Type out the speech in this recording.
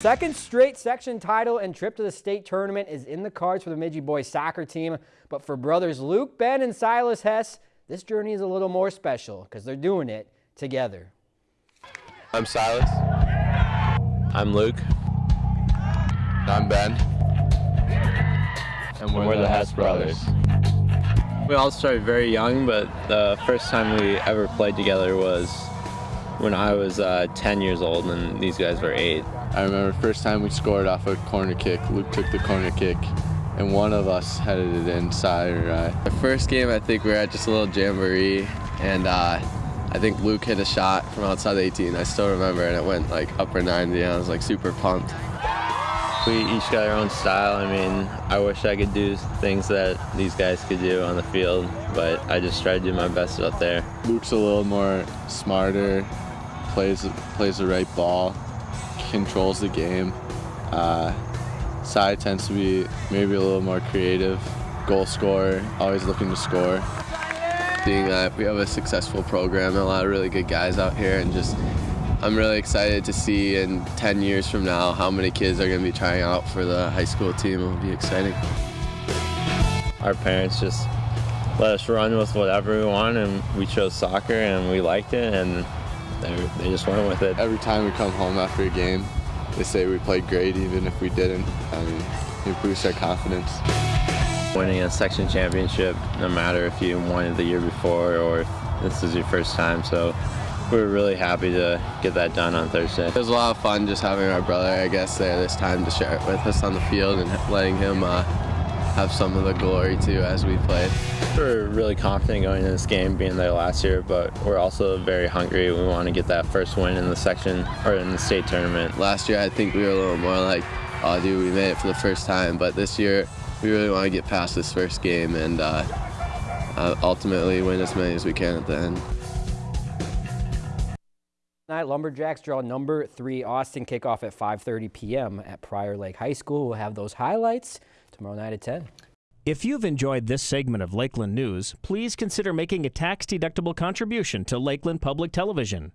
Second straight section title and trip to the state tournament is in the cards for the Bemidji boys soccer team. But for brothers Luke, Ben, and Silas Hess, this journey is a little more special because they're doing it together. I'm Silas. I'm Luke. I'm Ben. And we're, we're the, the Hess brothers. brothers. We all started very young, but the first time we ever played together was when I was uh, 10 years old and these guys were 8. I remember first time we scored off a corner kick. Luke took the corner kick and one of us headed it inside or right. The first game I think we were at just a little jamboree and uh, I think Luke hit a shot from outside the 18. I still remember and it went like upper 90 and I was like super pumped. We each got our own style. I mean, I wish I could do things that these guys could do on the field, but I just try to do my best out there. Luke's a little more smarter, plays plays the right ball, controls the game. Uh, Cy tends to be maybe a little more creative, goal scorer, always looking to score. Being that we have a successful program and a lot of really good guys out here and just I'm really excited to see in 10 years from now how many kids are going to be trying out for the high school team. It will be exciting. Our parents just let us run with whatever we want and we chose soccer and we liked it and they, they just went with it. Every time we come home after a game, they say we played great even if we didn't. I mean, it boosts our confidence. Winning a section championship, no matter if you won it the year before or if this is your first time, so we are really happy to get that done on Thursday. It was a lot of fun just having our brother, I guess, there this time to share it with us on the field and letting him uh, have some of the glory too as we played. We're really confident going into this game, being there last year, but we're also very hungry. We want to get that first win in the section or in the state tournament. Last year, I think we were a little more like, oh, dude, we made it for the first time. But this year, we really want to get past this first game and uh, uh, ultimately win as many as we can at the end. Tonight, Lumberjacks draw number three Austin kickoff at 5.30 p.m. at Prior Lake High School. We'll have those highlights tomorrow night at 10. If you've enjoyed this segment of Lakeland News, please consider making a tax-deductible contribution to Lakeland Public Television.